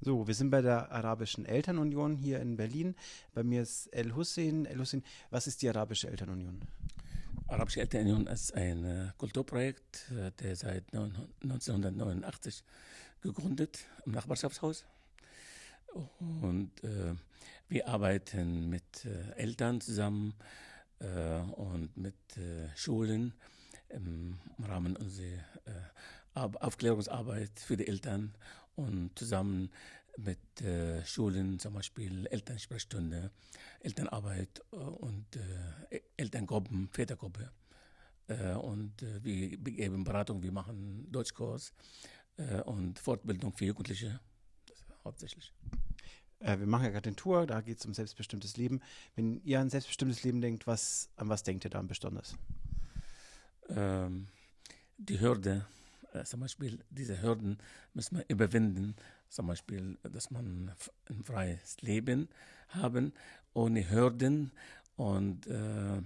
So, wir sind bei der Arabischen Elternunion hier in Berlin. Bei mir ist El Hussein. El Hussein, was ist die Arabische Elternunion? Arabische Elternunion ist ein äh, Kulturprojekt, äh, der seit 1989 gegründet im Nachbarschaftshaus. Und äh, wir arbeiten mit äh, Eltern zusammen äh, und mit äh, Schulen im Rahmen unserer Aufklärungsarbeit für die Eltern und zusammen mit äh, Schulen, zum Beispiel Elternsprechstunde, Elternarbeit äh, und äh, Elterngruppen, Vätergruppe. Äh, und äh, wir geben Beratung, wir machen Deutschkurs äh, und Fortbildung für Jugendliche, das hauptsächlich. wir machen ja gerade den Tour, da geht es um selbstbestimmtes Leben. Wenn ihr an selbstbestimmtes Leben denkt, was, an was denkt ihr da besonders? Ähm, die Hürde, zum Beispiel diese Hürden müssen wir überwinden, zum Beispiel, dass man ein freies Leben haben, ohne Hürden und äh, äh,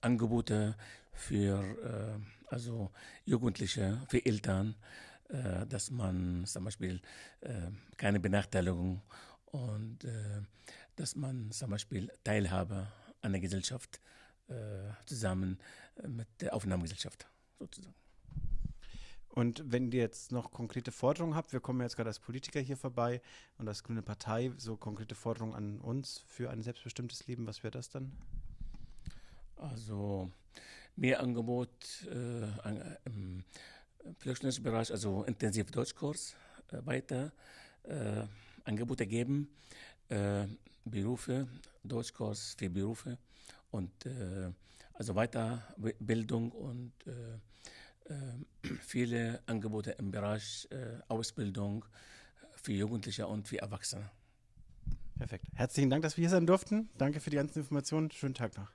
Angebote für äh, also Jugendliche, für Eltern, äh, dass man zum Beispiel äh, keine Benachteiligung und dass man zum Beispiel Teilhabe an der Gesellschaft zusammen mit der Aufnahmegesellschaft sozusagen. Und wenn ihr jetzt noch konkrete Forderungen habt, wir kommen jetzt gerade als Politiker hier vorbei und als Grüne Partei, so konkrete Forderungen an uns für ein selbstbestimmtes Leben, was wäre das dann? Also mehr Angebot äh, im Flüchtlingsbereich, also intensiv Deutschkurs äh, weiter äh, Angebote geben, äh, Berufe, Deutschkurs für Berufe und äh, also Weiterbildung und äh, viele Angebote im Bereich äh, Ausbildung für Jugendliche und für Erwachsene. Perfekt. Herzlichen Dank, dass wir hier sein durften. Danke für die ganzen Informationen. Schönen Tag noch.